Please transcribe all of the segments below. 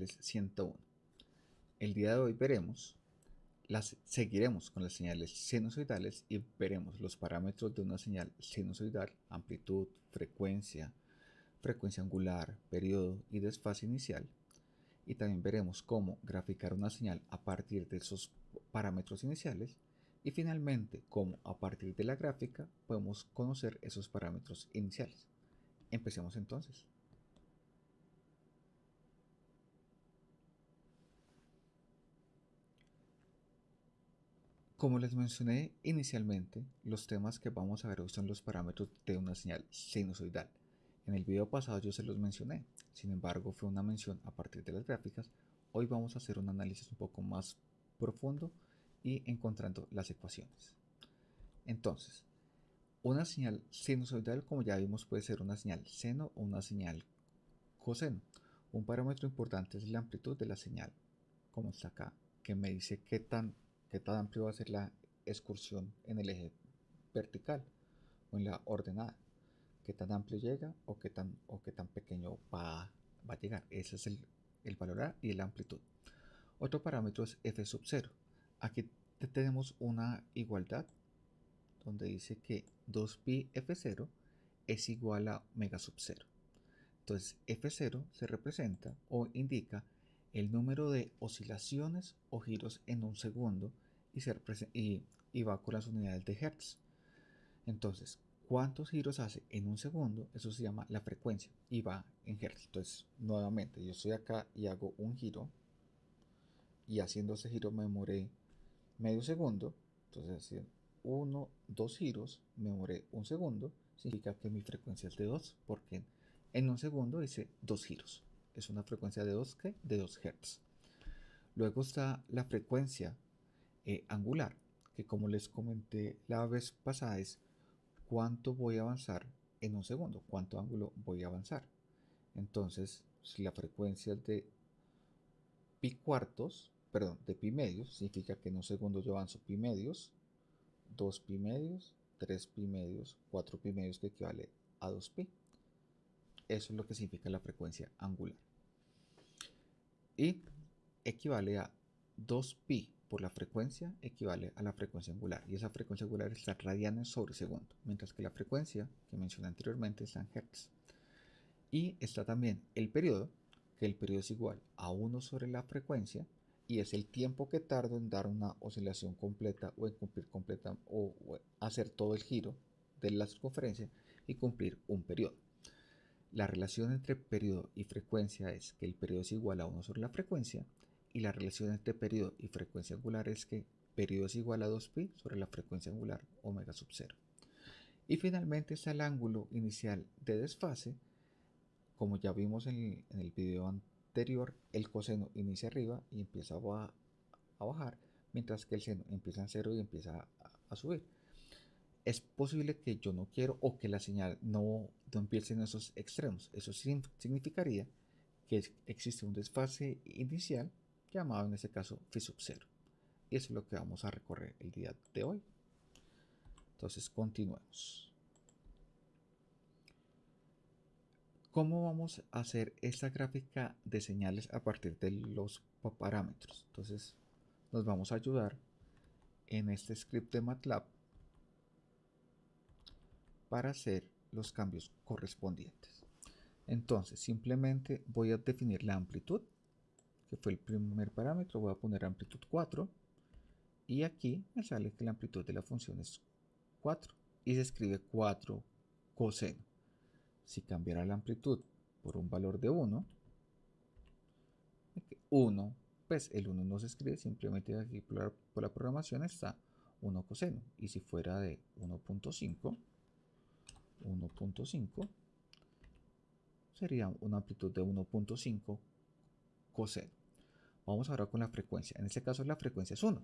señales 101. El día de hoy veremos, las, seguiremos con las señales sinusoidales y veremos los parámetros de una señal sinusoidal, amplitud, frecuencia, frecuencia angular, periodo y desfase inicial. Y también veremos cómo graficar una señal a partir de esos parámetros iniciales y finalmente cómo a partir de la gráfica podemos conocer esos parámetros iniciales. Empecemos entonces. Como les mencioné inicialmente, los temas que vamos a ver hoy son los parámetros de una señal sinusoidal. En el video pasado yo se los mencioné, sin embargo fue una mención a partir de las gráficas. Hoy vamos a hacer un análisis un poco más profundo y encontrando las ecuaciones. Entonces, una señal sinusoidal, como ya vimos, puede ser una señal seno o una señal coseno. Un parámetro importante es la amplitud de la señal, como está acá, que me dice qué tan qué tan amplio va a ser la excursión en el eje vertical o en la ordenada, qué tan amplio llega o qué tan, o qué tan pequeño va, va a llegar. Ese es el, el valor A y la amplitud. Otro parámetro es f sub 0. Aquí tenemos una igualdad donde dice que 2pi f0 es igual a omega sub 0. Entonces f0 se representa o indica el número de oscilaciones o giros en un segundo y, se y, va con las unidades de Hertz. Entonces, ¿cuántos giros hace en un segundo? Eso se llama la frecuencia y va en Hertz. Entonces, nuevamente, yo estoy acá y hago un giro y haciendo ese giro me demoré medio segundo. Entonces, uno, dos giros, me demoré un segundo. Significa que mi frecuencia es de 2 porque en un segundo hice dos giros es una frecuencia de 2, de 2 Hz. Luego está la frecuencia eh, angular, que como les comenté la vez pasada es cuánto voy a avanzar en un segundo, cuánto ángulo voy a avanzar. Entonces, si la frecuencia es de pi cuartos, perdón, de pi medios, significa que en un segundo yo avanzo pi medios, 2 pi medios, 3 pi medios, 4 pi medios que equivale a 2 pi. Eso es lo que significa la frecuencia angular. Y equivale a 2pi por la frecuencia equivale a la frecuencia angular. Y esa frecuencia angular está radianes sobre segundo. Mientras que la frecuencia que mencioné anteriormente está en hertz. Y está también el periodo, que el periodo es igual a 1 sobre la frecuencia y es el tiempo que tardo en dar una oscilación completa o en cumplir completa o, o hacer todo el giro de la circunferencia y cumplir un periodo. La relación entre periodo y frecuencia es que el periodo es igual a 1 sobre la frecuencia y la relación entre periodo y frecuencia angular es que periodo es igual a 2pi sobre la frecuencia angular omega sub 0. Y finalmente está el ángulo inicial de desfase. Como ya vimos en el, video anterior, el coseno inicia arriba y empieza a, bajar, mientras que el seno empieza en cero y empieza a subir es posible que yo no quiero o que la señal no, no en esos extremos. Eso significaría que existe un desfase inicial llamado en este caso phi sub 0. Y eso es lo que vamos a recorrer el día de hoy. Entonces continuemos. ¿Cómo vamos a hacer esta gráfica de señales a partir de los parámetros? Entonces nos vamos a ayudar en este script de MATLAB para hacer los cambios correspondientes. Entonces, simplemente voy a definir la amplitud, que fue el primer parámetro, voy a poner amplitud 4, y aquí me sale que la amplitud de la función es 4, y se escribe 4 coseno. Si cambiara la amplitud por un valor de 1, 1, pues el 1 no se escribe, simplemente aquí por la programación está 1 coseno, y si fuera de 1.5, 1.5 sería una amplitud de 1.5 coseno. Vamos ahora con la frecuencia. En este caso la frecuencia es 1.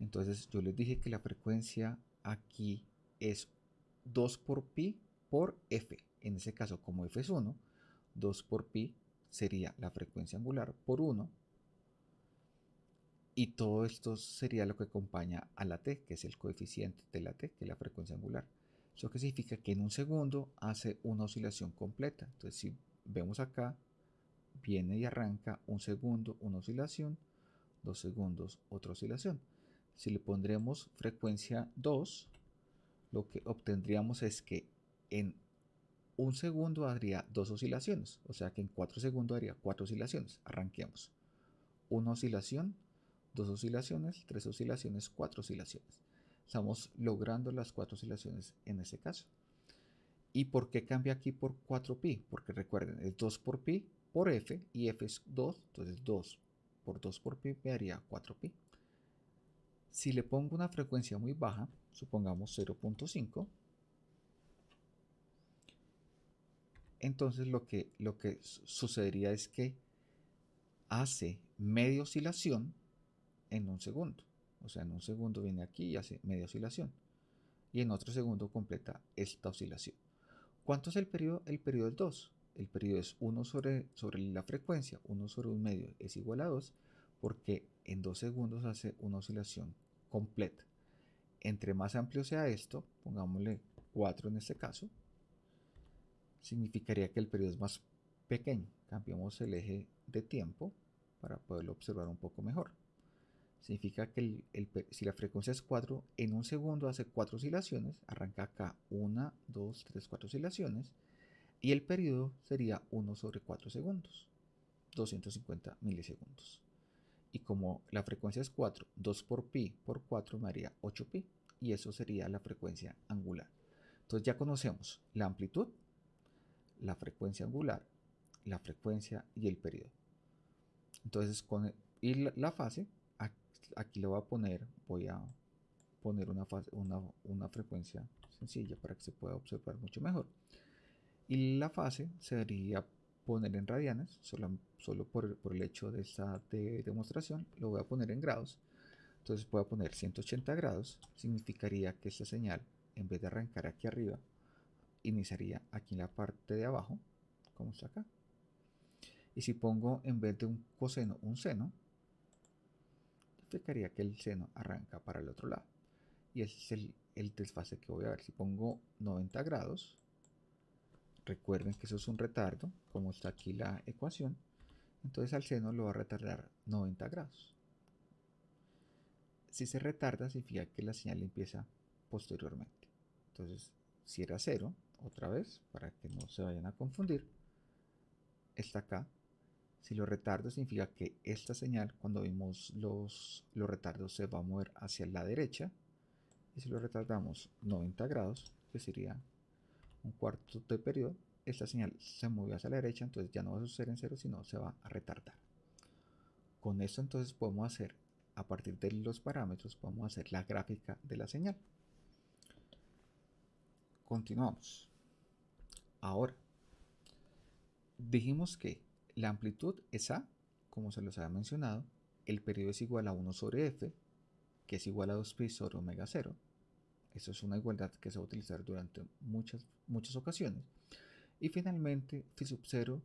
Entonces yo les dije que la frecuencia aquí es 2 por pi por f. En ese caso como f es 1, 2 por pi sería la frecuencia angular por 1. Y todo esto sería lo que acompaña a la t, que es el coeficiente de la t, que es la frecuencia angular. Eso significa que en un segundo hace una oscilación completa. Entonces, si vemos acá, viene y arranca un segundo una oscilación, dos segundos otra oscilación. Si le pondremos frecuencia 2, lo que obtendríamos es que en un segundo haría dos oscilaciones, o sea que en cuatro segundos haría cuatro oscilaciones. Arranquemos. Una oscilación, dos oscilaciones, tres oscilaciones, cuatro oscilaciones. Estamos logrando las cuatro oscilaciones en ese caso. ¿Y por qué cambia aquí por 4pi? Porque recuerden, es 2 por pi por f y f es 2, entonces 2 por 2 por pi me daría 4pi. Si le pongo una frecuencia muy baja, supongamos 0.5, entonces lo que, lo que sucedería es que hace media oscilación en un segundo. O sea, en un segundo viene aquí y hace media oscilación. Y en otro segundo completa esta oscilación. ¿Cuánto es el periodo? El periodo es 2. El periodo es 1 sobre, la frecuencia, 1 sobre un medio es igual a 2, porque en 2 segundos hace una oscilación completa. Entre más amplio sea esto, pongámosle 4 en este caso, significaría que el periodo es más pequeño. Cambiamos el eje de tiempo para poderlo observar un poco mejor. Significa que si la frecuencia es 4, en un segundo hace 4 oscilaciones, arranca acá 1, 2, 3, 4 oscilaciones, y el periodo sería 1 sobre 4 segundos, 250 milisegundos. Y como la frecuencia es 4, 2 por pi por 4 me haría 8 pi, y eso sería la frecuencia angular. Entonces ya conocemos la amplitud, la frecuencia angular, la frecuencia y el periodo. Entonces, con y la, fase, aquí le voy a poner, voy a poner una, una, frecuencia sencilla para que se pueda observar mucho mejor. Y la fase sería poner en radianes, solo, solo por, por, el hecho de esta de demostración, lo voy a poner en grados. Entonces voy a poner 180 grados, significaría que esta señal, en vez de arrancar aquí arriba, iniciaría aquí en la parte de abajo, como está acá. Y si pongo en vez de un coseno un seno, significaría que el seno arranca para el otro lado. Y ese es el, el desfase que voy a ver. Si pongo 90 grados, recuerden que eso es un retardo, como está aquí la ecuación, entonces al seno lo va a retardar 90 grados. Si se retarda, significa que la señal empieza posteriormente. Entonces, si era 0, otra vez, para que no se vayan a confundir, está acá. Si lo retardo significa que esta señal, cuando vimos los, los retardos, se va a mover hacia la derecha. Y si lo retardamos 90 grados, que sería un cuarto de periodo, esta señal se movió hacia la derecha, entonces ya no va a suceder en cero, sino se va a retardar. Con esto entonces podemos hacer, a partir de los parámetros, podemos hacer la gráfica de la señal. Continuamos. Ahora, dijimos que la amplitud es A, como se los había mencionado, el periodo es igual a 1 sobre F, que es igual a 2pi sobre omega 0. Eso es una igualdad que se va a utilizar durante muchas, muchas ocasiones. Y finalmente, phi sub 0,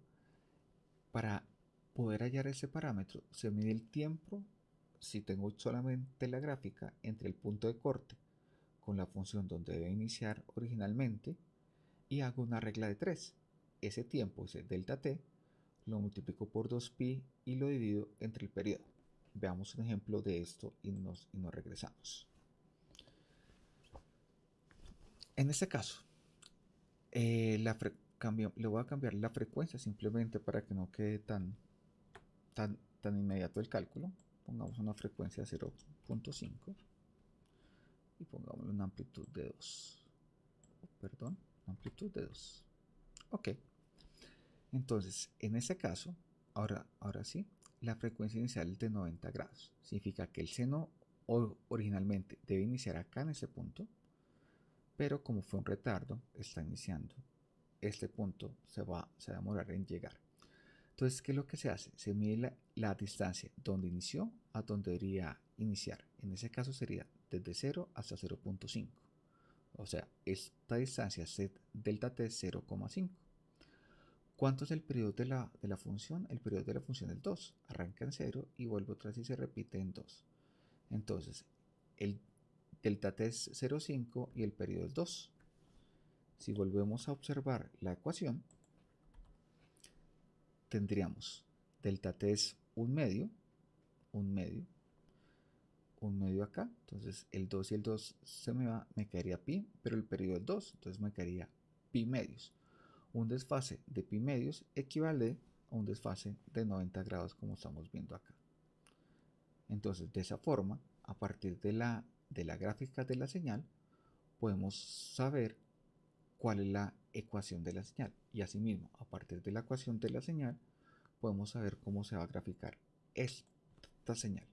para poder hallar ese parámetro, se mide el tiempo, si tengo solamente la gráfica, entre el punto de corte con la función donde debe iniciar originalmente y hago una regla de 3. Ese tiempo, ese delta t, lo multiplico por 2pi y lo divido entre el periodo. Veamos un ejemplo de esto y nos, y nos regresamos. En este caso, eh, la le voy a cambiar la frecuencia simplemente para que no quede tan, tan, tan inmediato el cálculo. Pongamos una frecuencia 0.5 y pongámosle una amplitud de 2 perdón, amplitud de 2 ok entonces en ese caso ahora, ahora sí la frecuencia inicial es de 90 grados significa que el seno originalmente debe iniciar acá en ese punto pero como fue un retardo está iniciando este punto se va, se a demorar en llegar entonces ¿qué es lo que se hace? se mide la, distancia donde inició a donde debería iniciar en ese caso sería desde 0 hasta 0.5. O sea, esta distancia set delta t es 0,5. ¿Cuánto es el periodo de la, de la, función? El periodo de la función es 2. Arranca en 0 y vuelve vez y se repite en 2. Entonces, el delta t es 0,5 y el periodo es 2. Si volvemos a observar la ecuación, tendríamos delta t es un medio, un medio, un medio acá, entonces el 2 y el 2 se me va, me quedaría pi, pero el periodo es 2, entonces me quedaría pi medios. Un desfase de pi medios equivale a un desfase de 90 grados como estamos viendo acá. Entonces, de esa forma, a partir de la, de la gráfica de la señal, podemos saber cuál es la ecuación de la señal. Y asimismo, a partir de la ecuación de la señal, podemos saber cómo se va a graficar esta señal.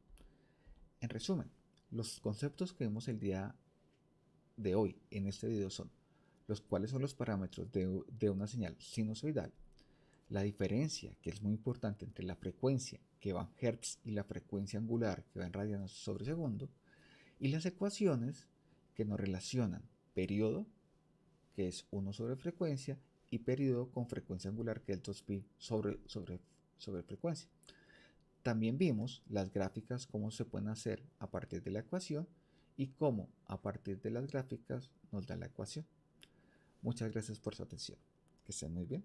En resumen, los conceptos que vemos el día de hoy en este video son los cuales son los parámetros de, una señal sinusoidal, la diferencia que es muy importante entre la frecuencia que va en Hertz y la frecuencia angular que va en radianes sobre segundo, y las ecuaciones que nos relacionan periodo, que es 1 sobre frecuencia, y periodo con frecuencia angular, que es 2pi sobre, sobre, sobre frecuencia. También vimos las gráficas, cómo se pueden hacer a partir de la ecuación y cómo a partir de las gráficas nos da la ecuación. Muchas gracias por su atención. Que estén muy bien.